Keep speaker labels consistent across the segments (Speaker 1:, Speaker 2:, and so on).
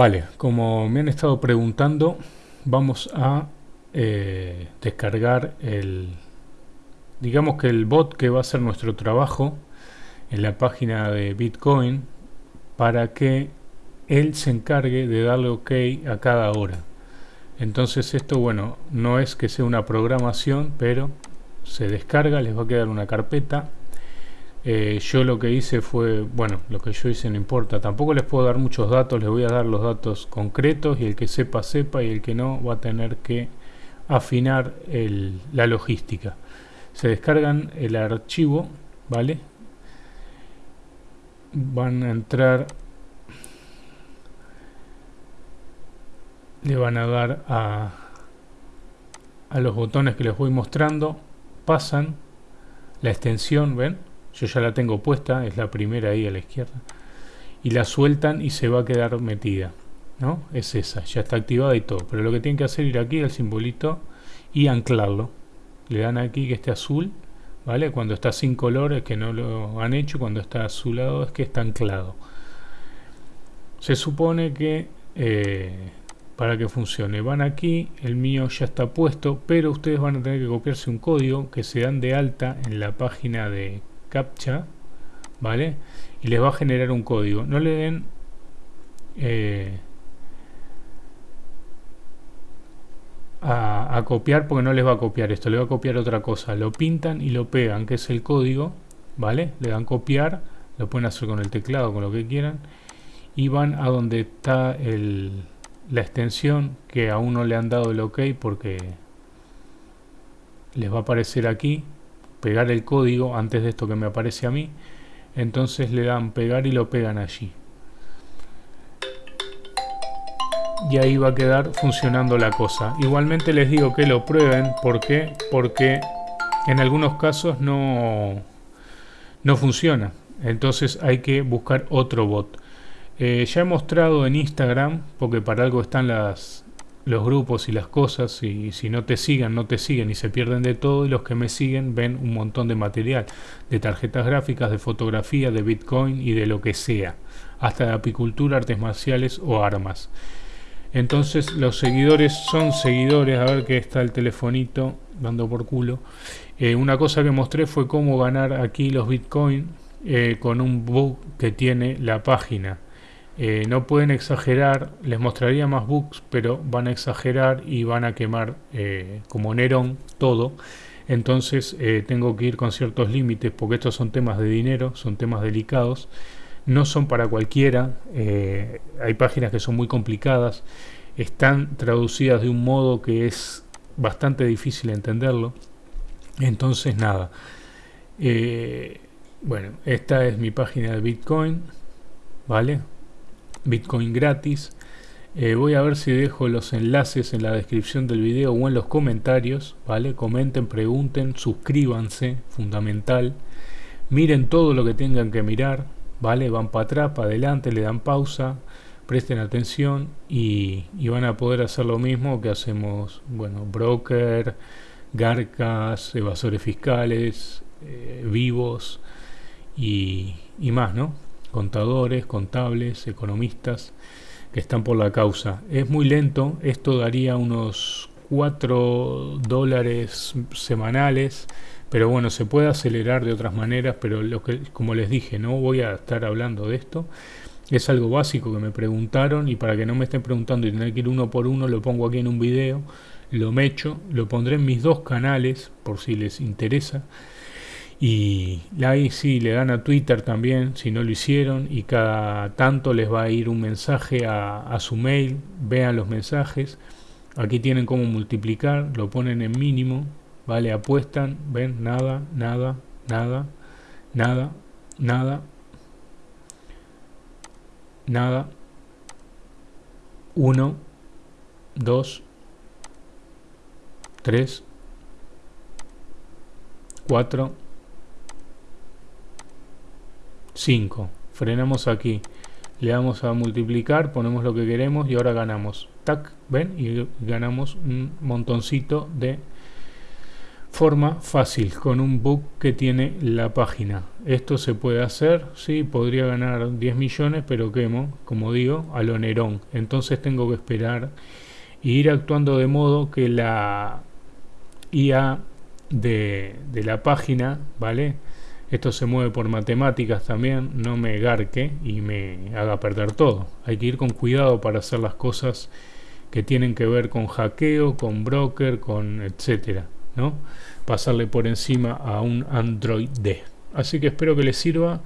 Speaker 1: Vale, como me han estado preguntando, vamos a eh, descargar el, digamos que el bot que va a hacer nuestro trabajo en la página de Bitcoin para que él se encargue de darle OK a cada hora. Entonces esto, bueno, no es que sea una programación, pero se descarga, les va a quedar una carpeta eh, yo lo que hice fue, bueno, lo que yo hice no importa, tampoco les puedo dar muchos datos, les voy a dar los datos concretos y el que sepa, sepa y el que no va a tener que afinar la logística. Se descargan el archivo, ¿vale? Van a entrar, le van a dar a, a los botones que les voy mostrando, pasan la extensión, ¿ven? Yo ya la tengo puesta, es la primera ahí a la izquierda, y la sueltan y se va a quedar metida, ¿no? Es esa, ya está activada y todo, pero lo que tienen que hacer es ir aquí al simbolito y anclarlo, le dan aquí que esté azul, ¿vale? Cuando está sin color es que no lo han hecho, cuando está azulado es que está anclado. Se supone que eh, para que funcione van aquí, el mío ya está puesto, pero ustedes van a tener que copiarse un código que se dan de alta en la página de captcha, ¿vale? Y les va a generar un código. No le den eh, a, copiar porque no les va a copiar esto, le va a copiar otra cosa. Lo pintan y lo pegan, que es el código, ¿vale? Le dan copiar, lo pueden hacer con el teclado, con lo que quieran. Y van a donde está el, la extensión que aún no le han dado el ok porque les va a aparecer aquí pegar el código antes de esto que me aparece a mí entonces le dan pegar y lo pegan allí. Y ahí va a quedar funcionando la cosa. Igualmente les digo que lo prueben ¿por qué? porque en algunos casos no no funciona. Entonces hay que buscar otro bot. Eh, ya he mostrado en Instagram porque para algo están las los grupos y las cosas y si no te sigan, no te siguen y se pierden de todo y los que me siguen ven un montón de material, de tarjetas gráficas, de fotografía, de bitcoin y de lo que sea, hasta de apicultura, artes marciales o armas. Entonces los seguidores son seguidores, a ver que está el telefonito dando por culo. Eh, una cosa que mostré fue cómo ganar aquí los bitcoin eh, con un bug que tiene la página. Eh, no pueden exagerar, les mostraría más bugs, pero van a exagerar y van a quemar eh, como Nerón todo. Entonces eh, tengo que ir con ciertos límites porque estos son temas de dinero, son temas delicados. No son para cualquiera, hay páginas que son muy complicadas, están traducidas de un modo que es bastante difícil entenderlo. Entonces nada, bueno, esta es mi página de Bitcoin, ¿vale? Bitcoin gratis. Eh, voy a ver si dejo los enlaces en la descripción del video o en los comentarios, ¿vale? Comenten, pregunten, suscríbanse, fundamental. Miren todo lo que tengan que mirar, ¿vale? Van para atrás, para adelante, le dan pausa, presten atención y, van a poder hacer lo mismo que hacemos, bueno, broker, garcas, evasores fiscales, eh, vivos y, y más, ¿no? Contadores, contables, economistas que están por la causa. Es muy lento, esto daría unos 4 dólares semanales, pero bueno, se puede acelerar de otras maneras, pero lo que, como les dije, no voy a estar hablando de esto. Es algo básico que me preguntaron y para que no me estén preguntando y tener que ir uno por uno, lo pongo aquí en un video, lo mecho, lo pondré en mis dos canales por si les interesa. Y ahí sí le dan a Twitter también si no lo hicieron y cada tanto les va a ir un mensaje a, su mail, vean los mensajes. Aquí tienen cómo multiplicar, lo ponen en mínimo, ¿vale? Apuestan, ven, nada, nada, nada, nada, nada, nada, 1, 2, 3, 4, 5. Frenamos aquí. Le damos a multiplicar, ponemos lo que queremos y ahora ganamos. Tac, ¿ven? Y ganamos un montoncito de forma fácil con un bug que tiene la página. Esto se puede hacer, sí, podría ganar 10 millones, pero quemo, como digo, a lo Nerón. Entonces tengo que esperar e ir actuando de modo que la IA de, de la página, ¿vale? Esto se mueve por matemáticas también, no me garque y me haga perder todo. Hay que ir con cuidado para hacer las cosas que tienen que ver con hackeo, con broker, con etcétera, ¿no? Pasarle por encima a un Android D. Así que espero que les sirva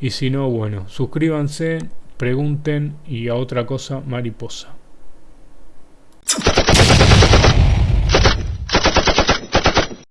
Speaker 1: y si no, bueno, suscríbanse, pregunten y a otra cosa mariposa.